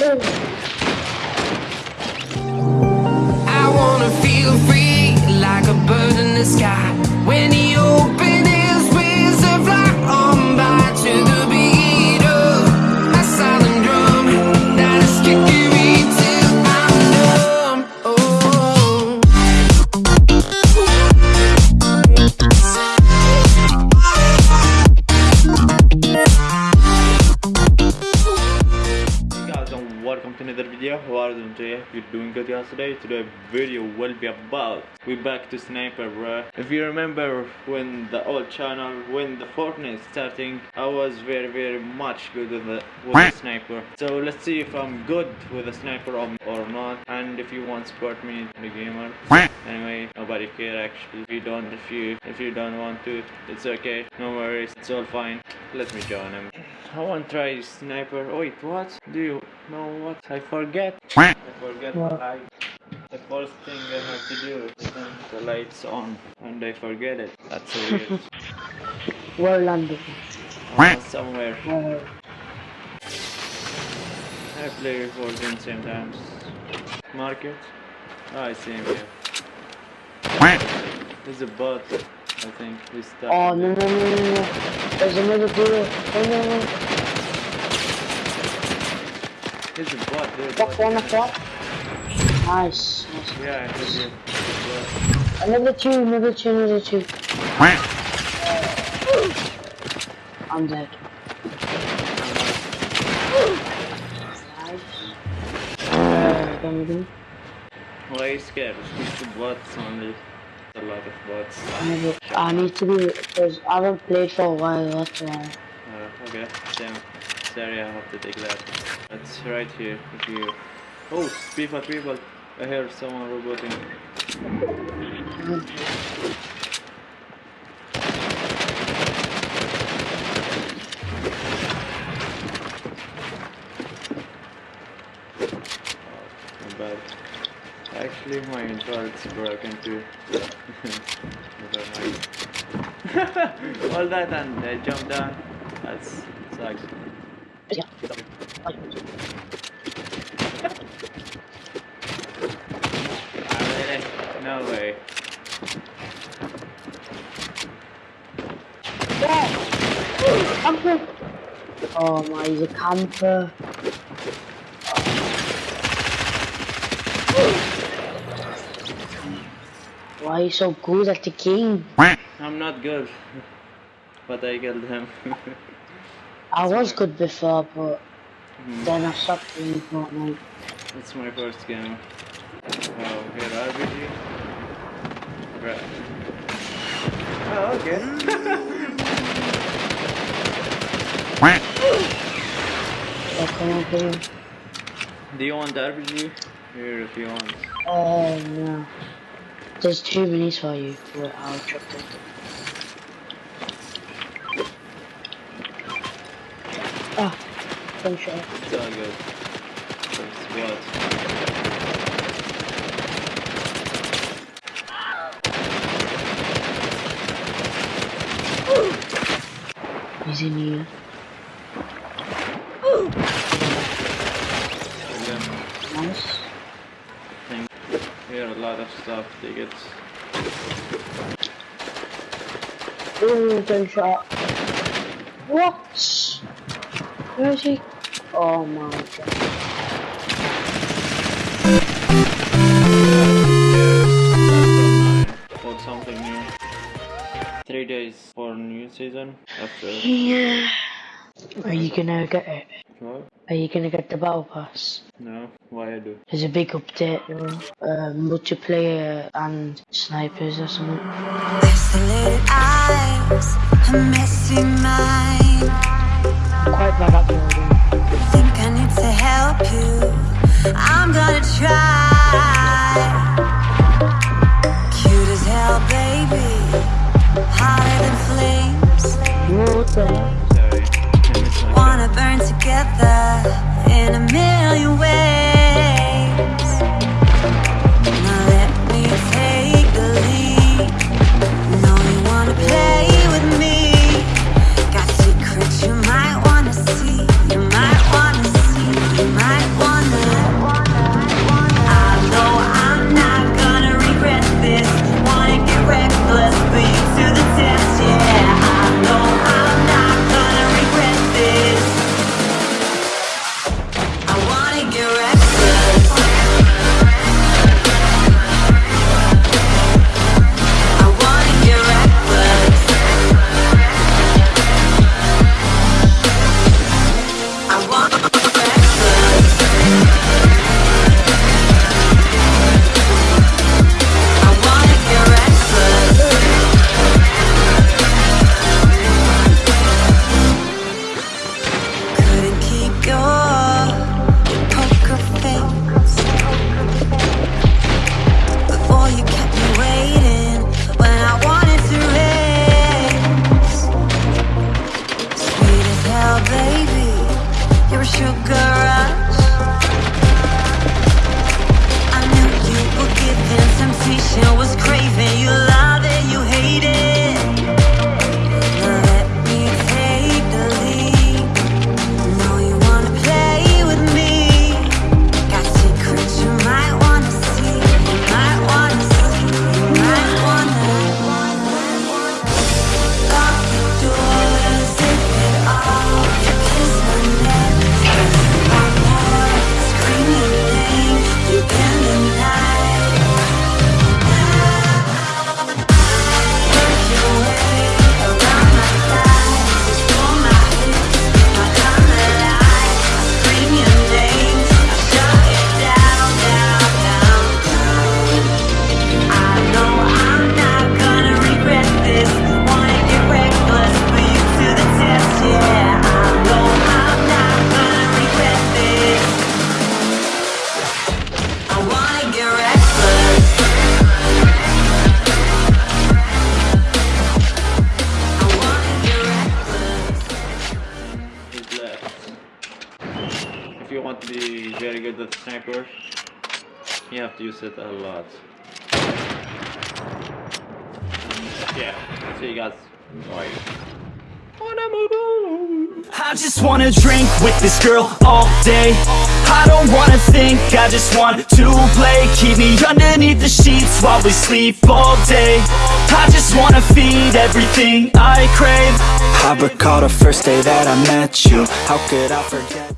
I wanna feel free like a bird in the sky. Video you doing today? You're doing good yesterday? Today video will be about. We back to sniper bro if you remember when the old channel when the fortnite starting i was very very much good with the with the sniper. So let's see if i'm good with the sniper or, or not. And if you want to support me the gamer. Anyway nobody care actually. If you don't if you if you don't want to it's okay. No worries. It's all fine. Let me join him. I want to try sniper. Wait what? Do you know what i forget i forget the What? light the first thing i have to do is turn the lights on and i forget it that's so weird Where London? uh, somewhere Where? i play for them same times market oh, i see him here there's a bot i think he's stuck Oh no no no no no! There's another duo. Oh no no! There's a bot there That's bot. one o'clock. Nice. nice. yeah i heard you There's a bot. Another two, another two, another two. I'm dead. Nice. Done. Why are you scared? It's just bots only. A lot of bots. I I need to be because I haven't played for a while. That's why. Uh, okay, damn. I have to take that. It's right here. If you. Oh, people, people. I hear someone roboting. Oh. Actually, my internet's broken too. Never mind. All that and I jumped down. That's sucks. No way. Oh my, he's a camper. Why are you so good at the game? I'm not good. but I killed him. I was good before, but Hmm, then I stopped playing Fortnite. It's my first game. Oh, here RPG. Right. Oh, okay. So come on, play. Do you want RPG? Here if you want. Oh no. There's two minis for you. Wait, I'll drop them. Ah, one shot. It's all good. It's what? He's in here. Nice. thing. Here a lot of stuff. Tickets. Ooh, gunshot. What? Where is he? Oh my god. For something new. Three days for new season after. Yeah. Are you gonna get it? What? Are you gonna get the battle pass? No, why I do? There's a big update, you know, um, multiplayer and snipers or something. Quite bad at building. Think I need to help you. I'm gonna try. If you want very good at sniper, you have to use it a lot. Yeah, see you guys. Bye. I just wanna drink with this girl all day. I don't wanna think, I just want to play. Keep me underneath the sheets while we sleep all day. I just wanna feed everything I crave. I recall the first day that I met you. How could I forget